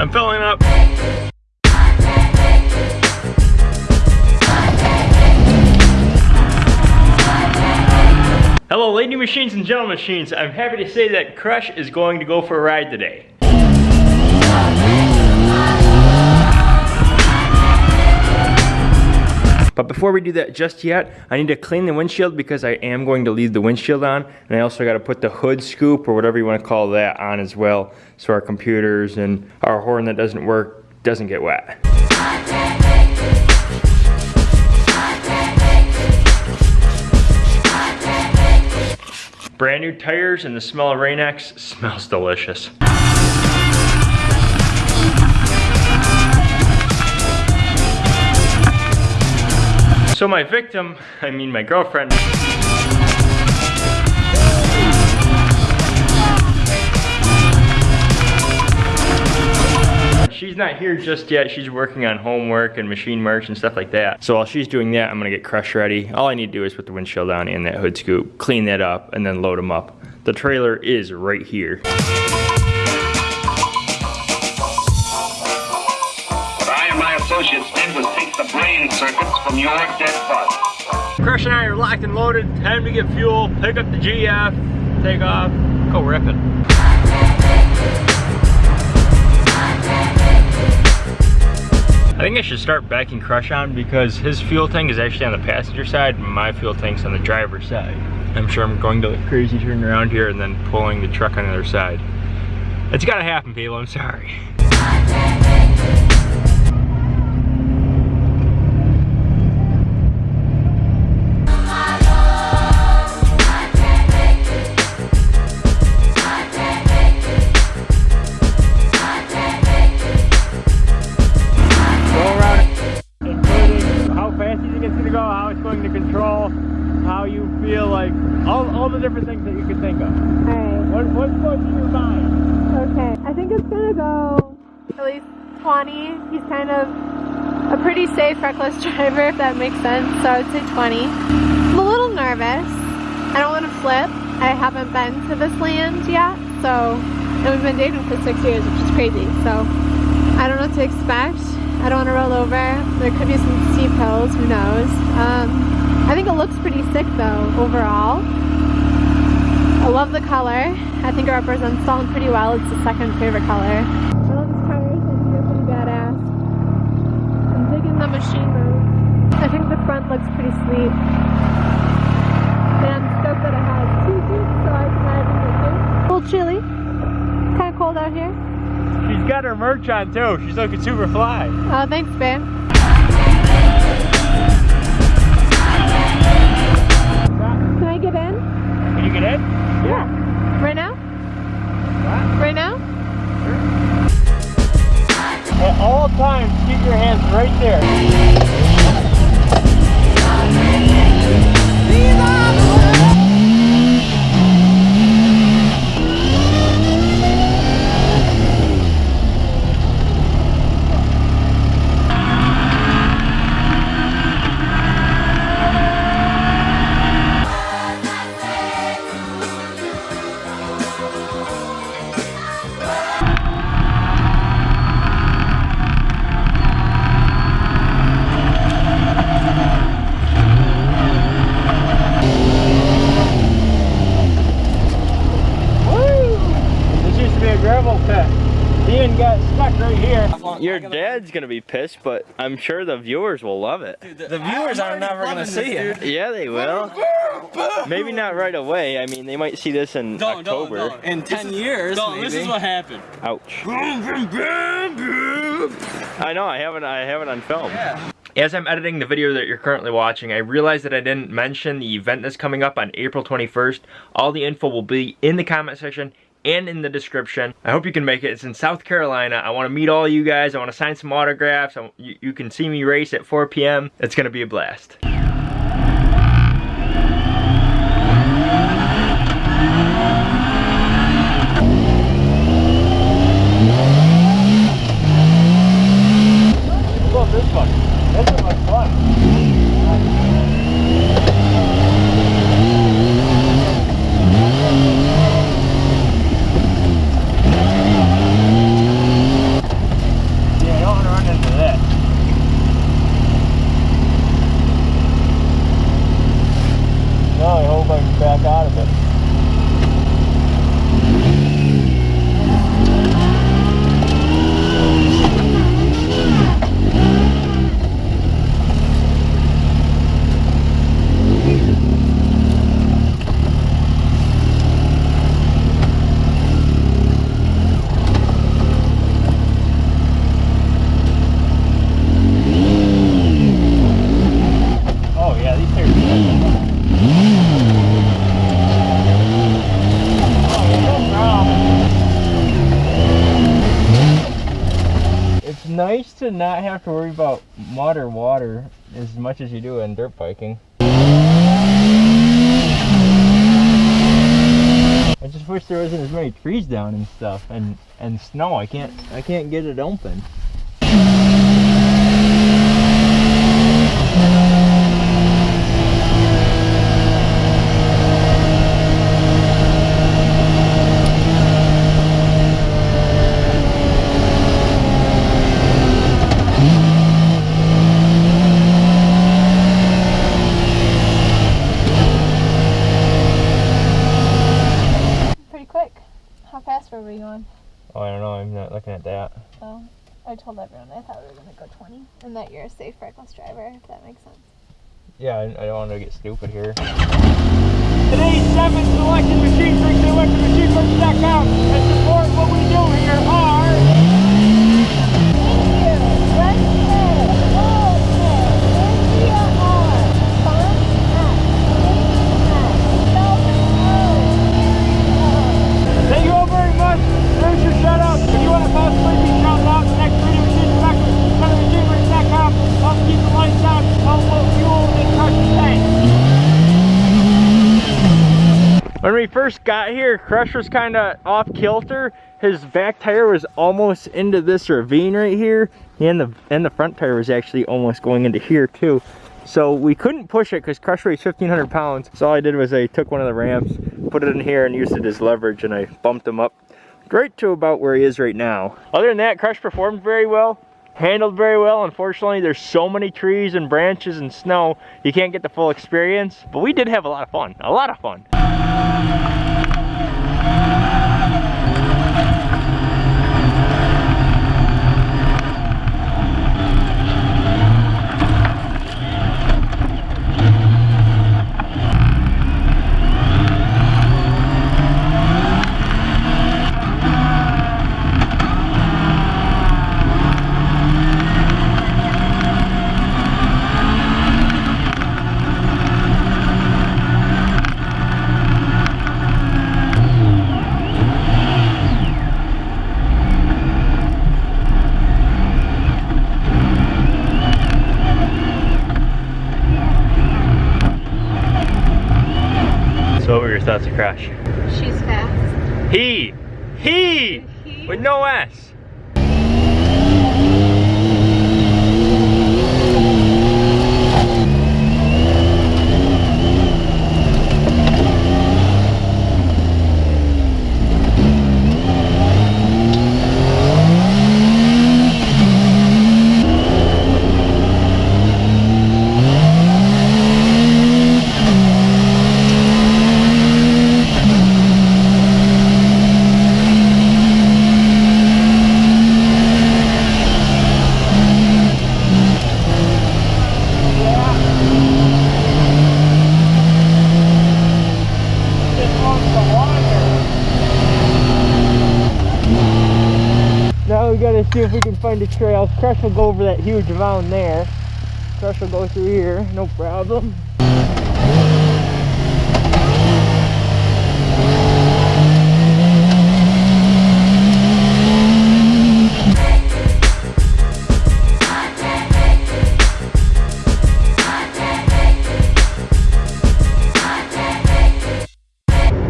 I'm filling up. Hello lady machines and gentlemen machines. I'm happy to say that Crush is going to go for a ride today. Before we do that just yet, I need to clean the windshield because I am going to leave the windshield on. And I also got to put the hood scoop or whatever you want to call that on as well. So our computers and our horn that doesn't work doesn't get wet. Brand new tires and the smell of Rain-X smells delicious. So my victim, I mean my girlfriend, she's not here just yet. She's working on homework and machine merch and stuff like that. So while she's doing that, I'm gonna get Crush ready. All I need to do is put the windshield down and that hood scoop, clean that up, and then load them up. The trailer is right here. I and my associates the brain circuits from your dead body. Crush and I are locked and loaded. Time to get fuel, pick up the GF, take off, go ripping. I think I should start backing Crush on because his fuel tank is actually on the passenger side and my fuel tank's on the driver's side. I'm sure I'm going to look crazy turning around here and then pulling the truck on the other side. It's gotta happen people, I'm sorry. Different things that you could think of. Alright. What, what's going through your mind? Okay. I think it's gonna go at least 20. He's kind of a pretty safe, reckless driver, if that makes sense. So I would say 20. I'm a little nervous. I don't want to flip. I haven't been to this land yet, so and we've been dating for six years, which is crazy. So I don't know what to expect. I don't want to roll over. There could be some steep hills, who knows. Um, I think it looks pretty sick though, overall. I love the color. I think it represents Dalton pretty well. It's the second favorite color. I love this car. I think they're pretty badass. I'm digging the machine room. I think the front looks pretty sweet. And I'm stoked that it has two seats so I can ride in it. A little chilly. Kind of cold out here. She's got her merch on too. She's looking super fly. Oh, thanks, babe. Your dad's gonna be pissed, but I'm sure the viewers will love it. The viewers are never gonna see it. Yeah, they will. Maybe not right away. I mean, they might see this in Don't, don't, October. don't. In 10 years, No, this is what happened. Ouch. I know, I haven't I have it on film. Yeah. As I'm editing the video that you're currently watching, I realized that I didn't mention the event that's coming up on April 21st. All the info will be in the comment section and in the description. I hope you can make it. It's in South Carolina. I want to meet all you guys. I want to sign some autographs. I, you, you can see me race at 4 p.m. It's going to be a blast. Love this one. This one looks fun. nice to not have to worry about mud or water as much as you do in dirt biking. I just wish there wasn't as many trees down and stuff and and snow. I can't I can't get it open. Pretty quick. How fast were we going? Oh, I don't know. I'm not looking at that. Oh, I told everyone I thought we were gonna go 20, and that you're a safe reckless driver. If that makes sense. Yeah, I, I don't want to get stupid here. Today's seven selection machine brings electromachine.com and support what we do here are Thank you all very much. There's your shout out. If you want to possibly be shouted out the next video machine director, go to machineworks.com. Help keep the lights on, help fuel and crush the tank. When we first got here, Crush was kind of off kilter. His back tire was almost into this ravine right here, and the and the front tire was actually almost going into here too. So we couldn't push it because Crush weighs 1,500 pounds. So all I did was I took one of the ramps, put it in here, and used it as leverage, and I bumped him up right to about where he is right now. Other than that, Crush performed very well, handled very well. Unfortunately, there's so many trees and branches and snow, you can't get the full experience. But we did have a lot of fun, a lot of fun. So what were your thoughts of Crash? She's fast. He! He! He? With no S. See if we can find a trail. Crush will go over that huge mound there. Crush will go through here, no problem.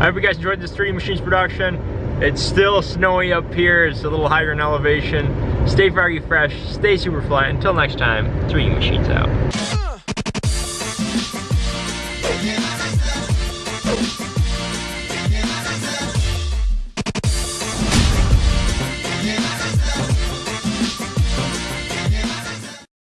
I hope you guys enjoyed this 3D Machines production. It's still snowy up here. It's a little higher in elevation. Stay froggy fresh. Stay super fly. Until next time, 3D Machines out.